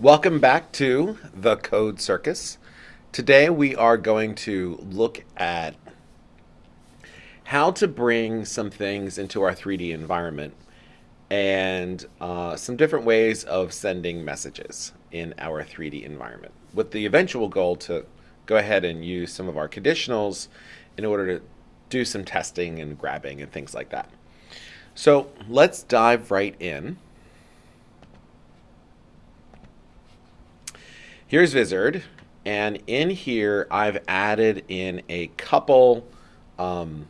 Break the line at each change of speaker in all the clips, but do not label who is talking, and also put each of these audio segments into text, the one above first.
Welcome back to the Code Circus. Today we are going to look at how to bring some things into our 3D environment and uh, some different ways of sending messages in our 3D environment with the eventual goal to go ahead and use some of our conditionals in order to do some testing and grabbing and things like that. So let's dive right in. Here's Vizard, and in here I've added in a couple um,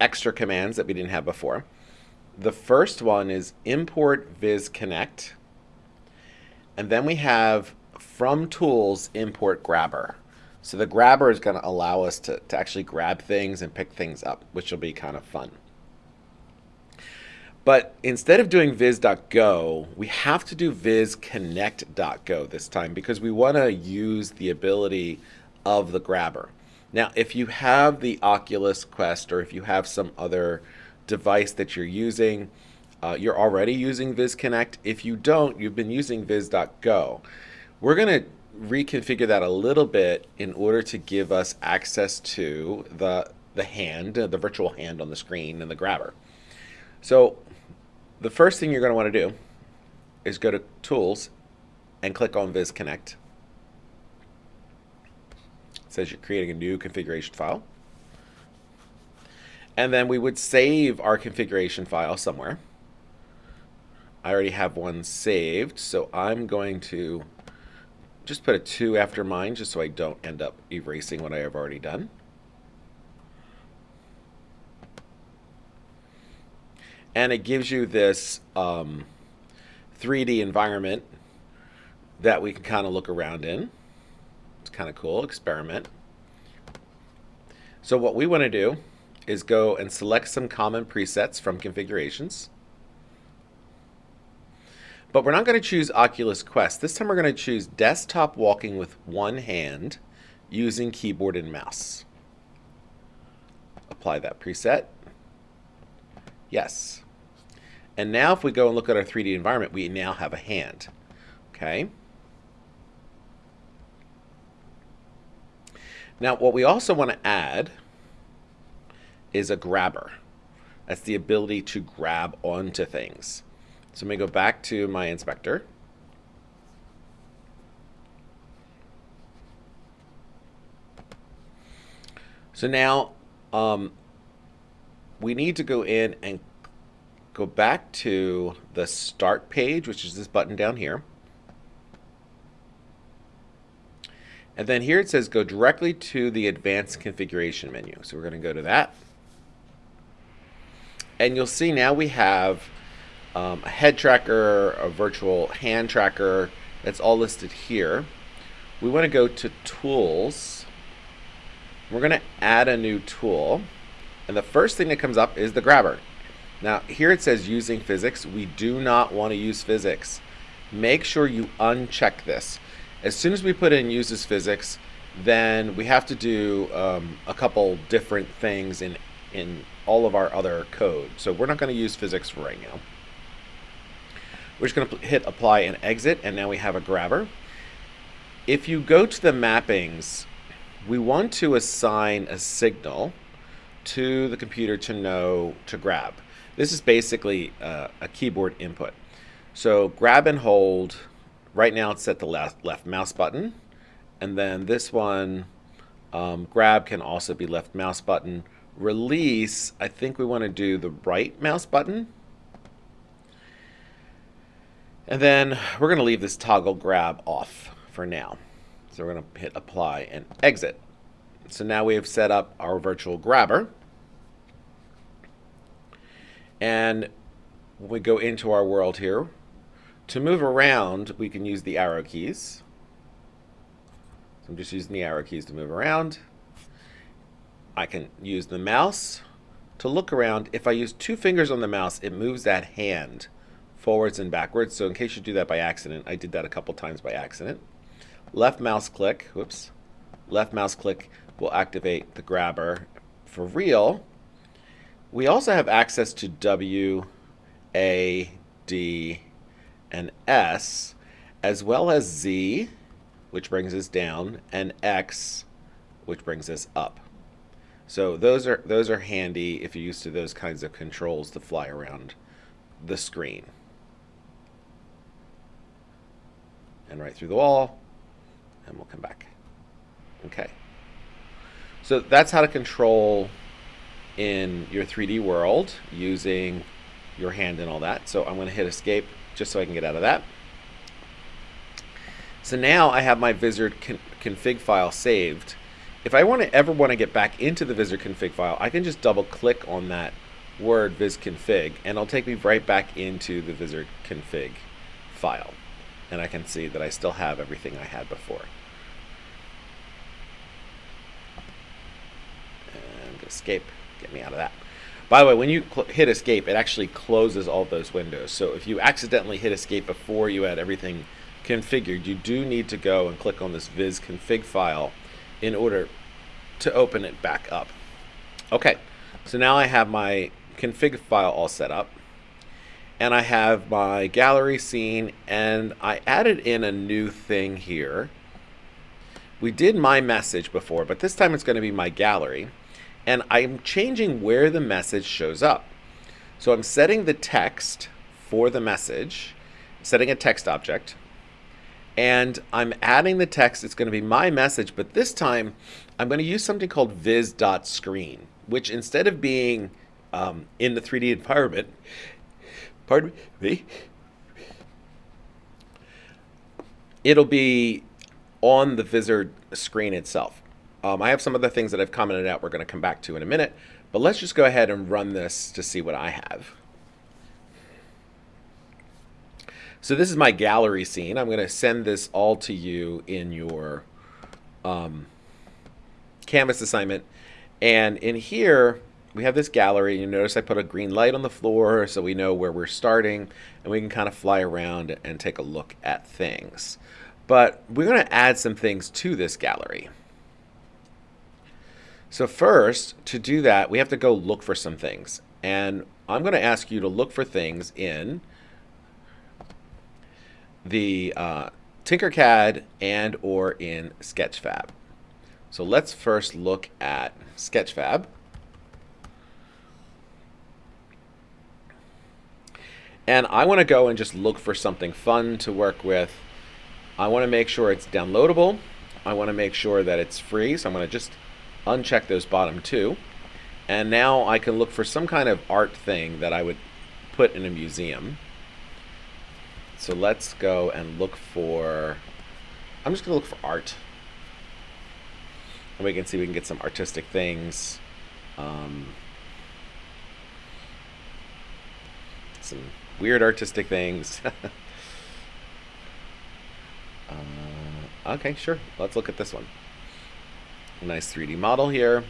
extra commands that we didn't have before. The first one is import viz connect, and then we have from tools import grabber. So the grabber is going to allow us to, to actually grab things and pick things up, which will be kind of fun. But instead of doing viz.go, we have to do vizconnect.go this time because we want to use the ability of the grabber. Now, if you have the Oculus Quest or if you have some other device that you're using, uh, you're already using VizConnect. If you don't, you've been using viz.go. We're going to reconfigure that a little bit in order to give us access to the, the hand, the virtual hand on the screen and the grabber. So the first thing you're going to want to do is go to Tools and click on Viz Connect. It says you're creating a new configuration file. And then we would save our configuration file somewhere. I already have one saved, so I'm going to just put a 2 after mine just so I don't end up erasing what I have already done. And it gives you this um, 3D environment that we can kind of look around in. It's kind of cool, experiment. So what we want to do is go and select some common presets from configurations. But we're not going to choose Oculus Quest. This time we're going to choose desktop walking with one hand using keyboard and mouse. Apply that preset. Yes. And now if we go and look at our 3D environment, we now have a hand. Okay. Now what we also want to add is a grabber. That's the ability to grab onto things. So let me go back to my inspector. So now um, we need to go in and go back to the start page, which is this button down here. And then here it says go directly to the advanced configuration menu. So we're going to go to that. And you'll see now we have um, a head tracker, a virtual hand tracker. That's all listed here. We want to go to tools. We're going to add a new tool. And the first thing that comes up is the grabber. Now, here it says using physics. We do not want to use physics. Make sure you uncheck this. As soon as we put in uses physics, then we have to do um, a couple different things in, in all of our other code. So we're not going to use physics for right now. We're just going to hit apply and exit, and now we have a grabber. If you go to the mappings, we want to assign a signal to the computer to know to grab. This is basically uh, a keyboard input. So grab and hold, right now it's set the left, left mouse button. And then this one, um, grab can also be left mouse button. Release, I think we want to do the right mouse button. And then we're going to leave this toggle grab off for now. So we're going to hit apply and exit. So now we have set up our virtual grabber. And when we go into our world here, to move around, we can use the arrow keys. So I'm just using the arrow keys to move around. I can use the mouse to look around. If I use two fingers on the mouse, it moves that hand forwards and backwards. So in case you do that by accident, I did that a couple times by accident. Left mouse click, whoops, left mouse click will activate the grabber. For real, we also have access to W, A, D, and S. as well as Z, which brings us down, and X, which brings us up. So those are those are handy if you're used to those kinds of controls to fly around the screen. And right through the wall, and we'll come back. Okay. So that's how to control in your 3D world using your hand and all that. So I'm going to hit escape just so I can get out of that. So now I have my Vizard con config file saved. If I want to ever want to get back into the Vizard config file, I can just double click on that word viz config and it'll take me right back into the Vizard config file. And I can see that I still have everything I had before. And escape, get me out of that. By the way, when you hit escape, it actually closes all those windows. So if you accidentally hit escape before you had everything configured, you do need to go and click on this viz config file in order to open it back up. Okay, so now I have my config file all set up and I have my gallery scene and I added in a new thing here. We did my message before, but this time it's going to be my gallery and I'm changing where the message shows up. So I'm setting the text for the message, setting a text object, and I'm adding the text. It's going to be my message, but this time I'm going to use something called viz.screen, which instead of being um, in the 3D environment, pardon me, it'll be on the Vizard screen itself. Um, I have some other things that I've commented out we're going to come back to in a minute, but let's just go ahead and run this to see what I have. So this is my gallery scene. I'm going to send this all to you in your um, Canvas assignment. And in here, we have this gallery. You notice I put a green light on the floor so we know where we're starting and we can kind of fly around and take a look at things. But we're going to add some things to this gallery. So first, to do that, we have to go look for some things. And I'm going to ask you to look for things in the uh, Tinkercad and or in Sketchfab. So let's first look at Sketchfab. And I want to go and just look for something fun to work with. I want to make sure it's downloadable. I want to make sure that it's free. So I'm going to just uncheck those bottom two. And now I can look for some kind of art thing that I would put in a museum. So let's go and look for, I'm just going to look for art. And we can see we can get some artistic things. Um, some weird artistic things. uh, okay, sure. Let's look at this one nice 3D model here.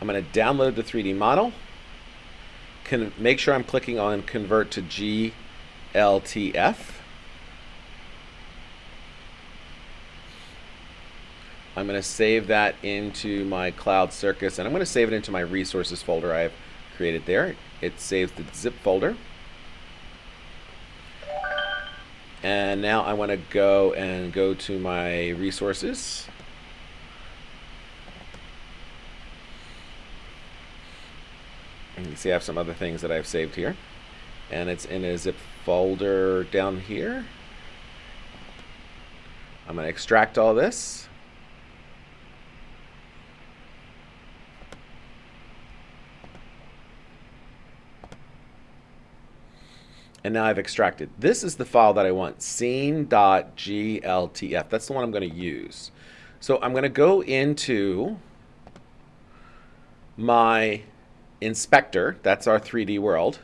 I'm going to download the 3D model. Can make sure I'm clicking on convert to GLTF. I'm going to save that into my Cloud Circus, and I'm going to save it into my resources folder I've created there. It saves the zip folder. And now I want to go and go to my resources. And you can see I have some other things that I've saved here. And it's in a zip folder down here. I'm going to extract all this. And now I've extracted. This is the file that I want, scene.gltf. That's the one I'm going to use. So I'm going to go into my inspector. That's our 3D world.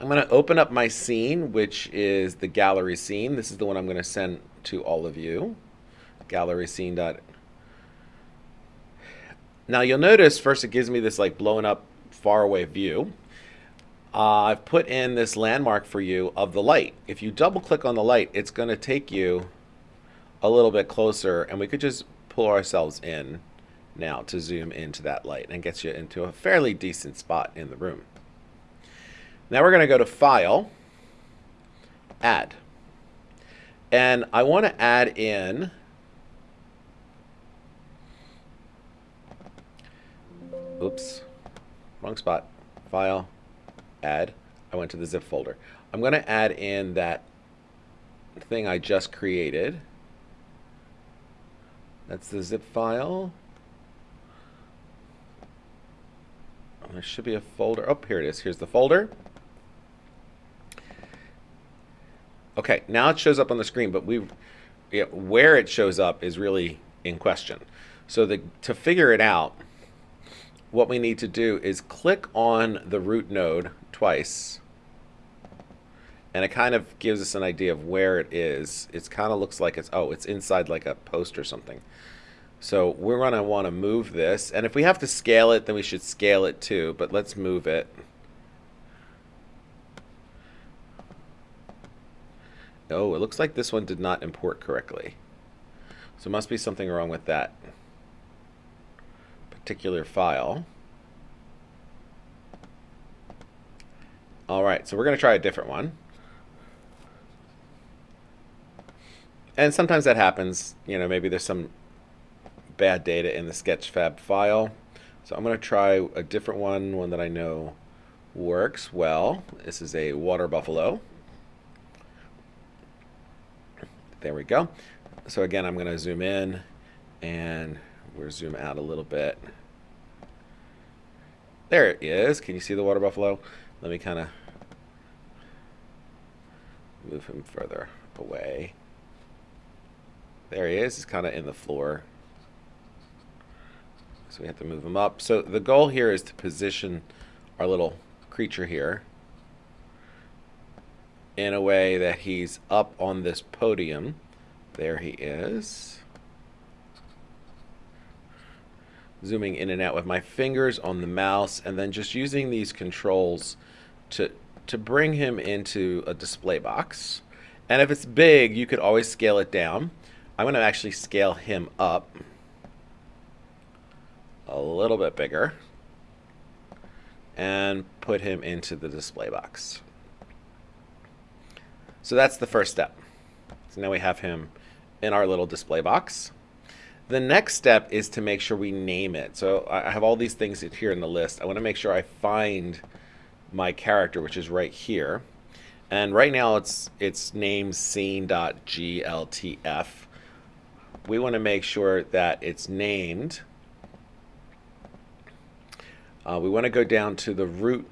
I'm going to open up my scene, which is the gallery scene. This is the one I'm going to send to all of you. Gallery scene. Now you'll notice first it gives me this like blown up far away view uh, I've put in this landmark for you of the light. If you double click on the light, it's going to take you a little bit closer and we could just pull ourselves in now to zoom into that light and get you into a fairly decent spot in the room. Now we're going to go to File, Add. And I want to add in oops, wrong spot, File, Add. I went to the zip folder. I'm going to add in that thing I just created. That's the zip file. There should be a folder. Oh, here it is. Here's the folder. Okay, now it shows up on the screen, but we, yeah, where it shows up is really in question. So the, to figure it out, what we need to do is click on the root node twice and it kind of gives us an idea of where it is. It kind of looks like it's, oh, it's inside like a post or something. So we're going to want to move this. And if we have to scale it, then we should scale it too. But let's move it. Oh, it looks like this one did not import correctly. So must be something wrong with that particular file. All right, so we're going to try a different one. and sometimes that happens. You know, maybe there's some bad data in the Sketchfab file. So I'm going to try a different one, one that I know works well. This is a water buffalo. There we go. So again, I'm going to zoom in and we'll zoom out a little bit. There it is. Can you see the water buffalo? Let me kind of move him further away. There he is. He's kind of in the floor. So we have to move him up. So the goal here is to position our little creature here in a way that he's up on this podium. There he is. Zooming in and out with my fingers on the mouse and then just using these controls to, to bring him into a display box. And if it's big, you could always scale it down. I'm to actually scale him up a little bit bigger and put him into the display box. So that's the first step. So now we have him in our little display box. The next step is to make sure we name it. So I have all these things here in the list. I want to make sure I find my character, which is right here. And right now it's it's named scene.gltf we want to make sure that it's named. Uh, we want to go down to the root.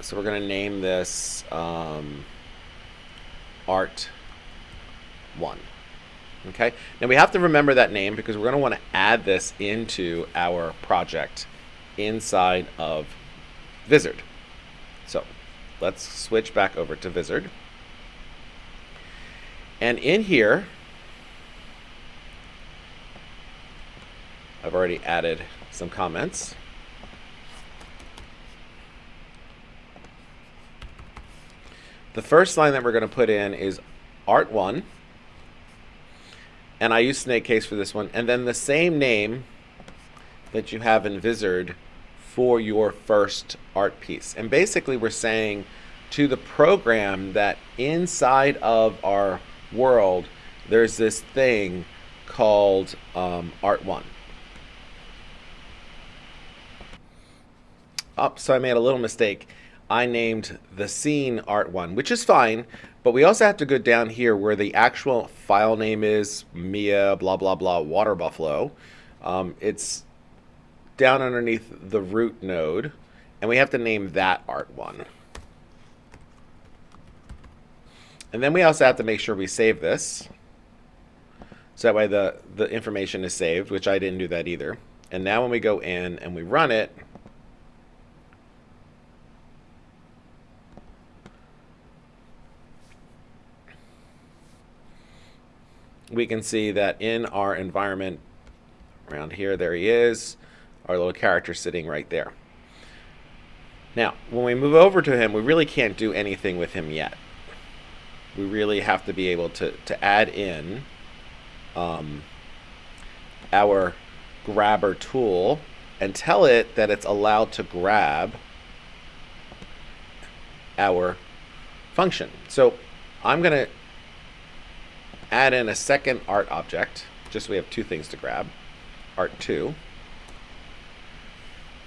So we're going to name this um, Art 1. Okay. Now we have to remember that name because we're going to want to add this into our project inside of Vizard. So let's switch back over to Vizard. And in here, I've already added some comments. The first line that we're going to put in is art1. And I use snake case for this one. And then the same name that you have in Vizard for your first art piece. And basically we're saying to the program that inside of our world, there's this thing called um, Art One. Oh, so I made a little mistake. I named the scene Art One, which is fine, but we also have to go down here where the actual file name is Mia blah blah blah water buffalo. Um, it's down underneath the root node, and we have to name that Art One. And then we also have to make sure we save this. So that way the, the information is saved, which I didn't do that either. And now when we go in and we run it, we can see that in our environment around here, there he is, our little character sitting right there. Now, when we move over to him, we really can't do anything with him yet we really have to be able to, to add in um, our grabber tool and tell it that it's allowed to grab our function. So I'm going to add in a second art object, just so we have two things to grab, art2.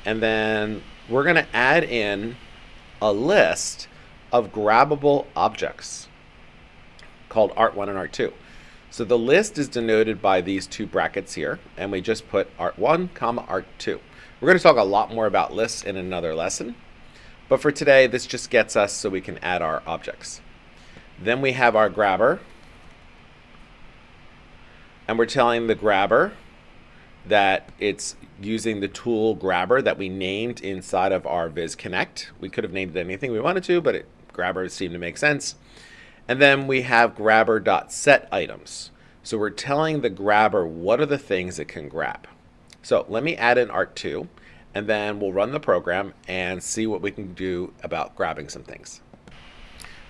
And then we're going to add in a list of grabbable objects called art1 and art2. So the list is denoted by these two brackets here, and we just put art1, comma art2. We're going to talk a lot more about lists in another lesson, but for today, this just gets us so we can add our objects. Then we have our grabber, and we're telling the grabber that it's using the tool grabber that we named inside of our Viz Connect. We could have named it anything we wanted to, but it, grabber seemed to make sense. And then we have grabber.set items. So we're telling the grabber what are the things it can grab. So let me add in art2 and then we'll run the program and see what we can do about grabbing some things.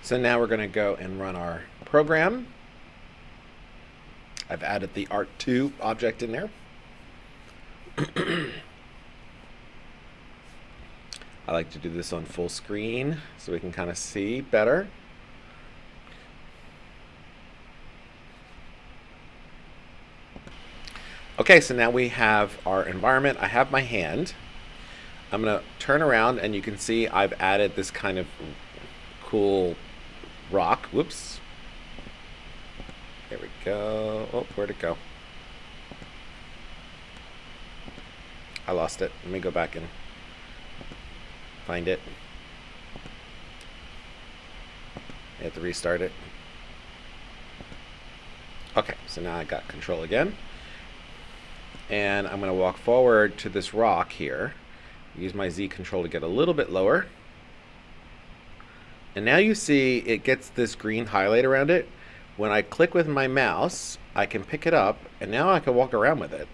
So now we're going to go and run our program. I've added the art2 object in there. I like to do this on full screen so we can kind of see better. Okay, so now we have our environment. I have my hand. I'm going to turn around and you can see I've added this kind of cool rock. Whoops. Go. Oh, where'd it go? I lost it. Let me go back and find it. I have to restart it. Okay, so now I got control again. And I'm going to walk forward to this rock here. Use my Z control to get a little bit lower. And now you see it gets this green highlight around it. When I click with my mouse, I can pick it up, and now I can walk around with it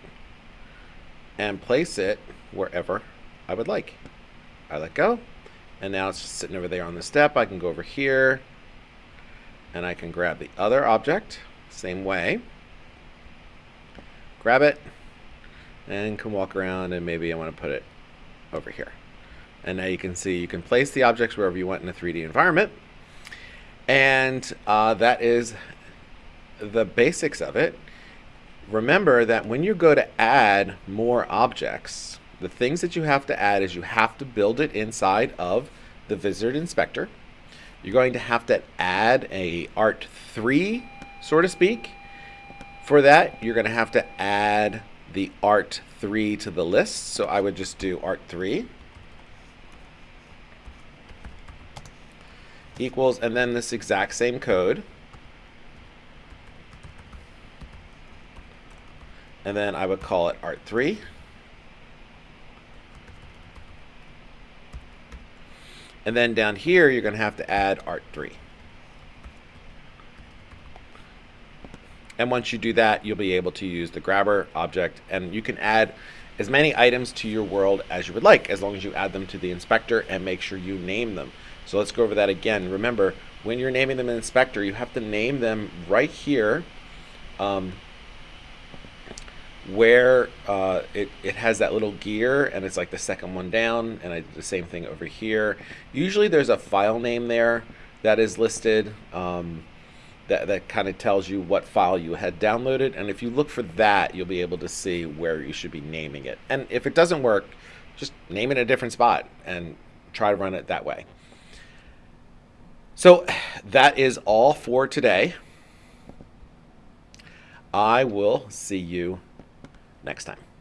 and place it wherever I would like. I let go, and now it's just sitting over there on the step. I can go over here, and I can grab the other object, same way, grab it, and can walk around, and maybe I want to put it over here. And now you can see you can place the objects wherever you want in a 3D environment. And uh, that is the basics of it remember that when you go to add more objects, the things that you have to add is you have to build it inside of the Vizard Inspector. You're going to have to add a Art 3, so to speak. For that, you're going to have to add the Art 3 to the list. So I would just do Art 3 equals, and then this exact same code and then I would call it art 3. And then down here, you're going to have to add art 3. And once you do that, you'll be able to use the grabber object, and you can add as many items to your world as you would like, as long as you add them to the inspector and make sure you name them. So let's go over that again. Remember, when you're naming them in inspector, you have to name them right here um, where uh, it, it has that little gear and it's like the second one down and I did the same thing over here. Usually there's a file name there that is listed um, that, that kind of tells you what file you had downloaded and if you look for that you'll be able to see where you should be naming it. And if it doesn't work just name it a different spot and try to run it that way. So that is all for today. I will see you next time.